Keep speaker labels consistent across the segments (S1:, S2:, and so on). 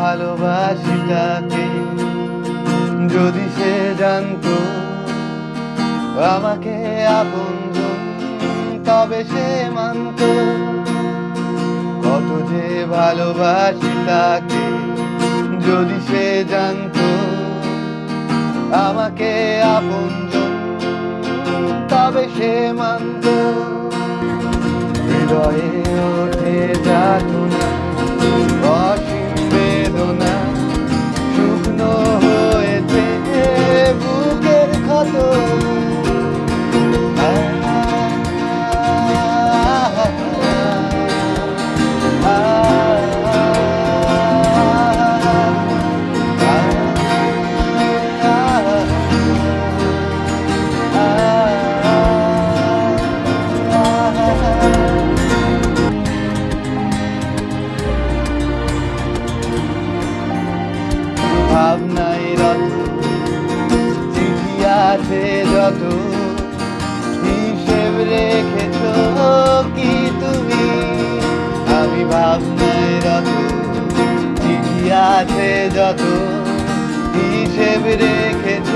S1: ভালোবাসি তাকে যদি সে জানতো আমাকে আপন তবে সে মানত। কত যে ভালোবাসি তাকে যদি সে জানত। আমাকে আপন তবে সে মানত। হৃদয়ে ওঠে যাতনা চিঠি যত হিসেব রেখেছ কি তুমি? আমি ভাবনায় রত চিঠি আছে যত হিসেব রেখেছ।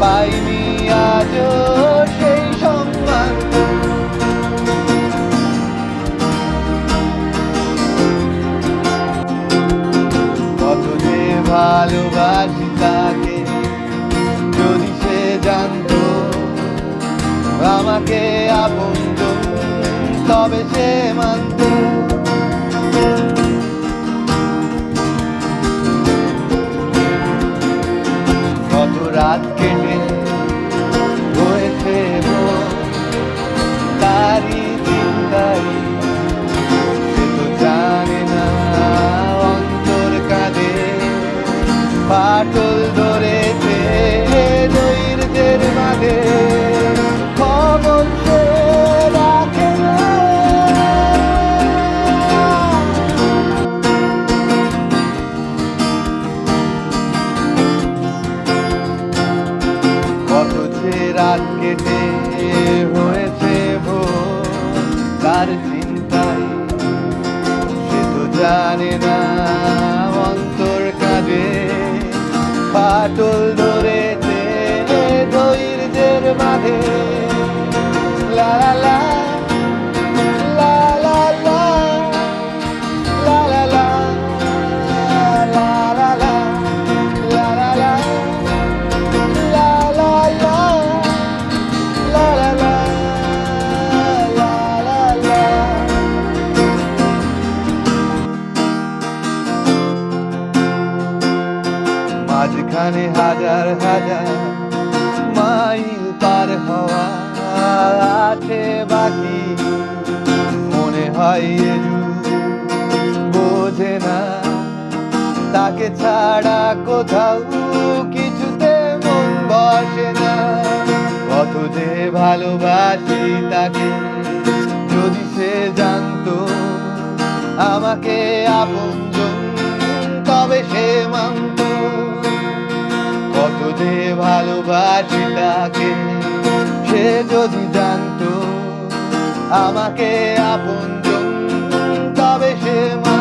S1: পাইনি আজও সেই সম্মান। কত যে ভালোবাসি তাকে, যদি সে জানতো, আমাকে আপন তবে সে মানত। ফাটল ধরেছে দৈর্যের মাঝে রাত কেটে হয়েছে ভোর তার চিন্তায় সে তো জানে না I told them. মাঝখানে হাজার হাজার মাইল পার হওয়া আছে বাকি। মনে হয় বোঝে না, তাকে ছাড়া কোথাও কিছুতে মন বসে না। কত যে ভালোবাসি তাকে, যদি সে জানতো আমাকে আপন তবে সে মানত সে যদি জানতো আমাকে আপন তবে সে মা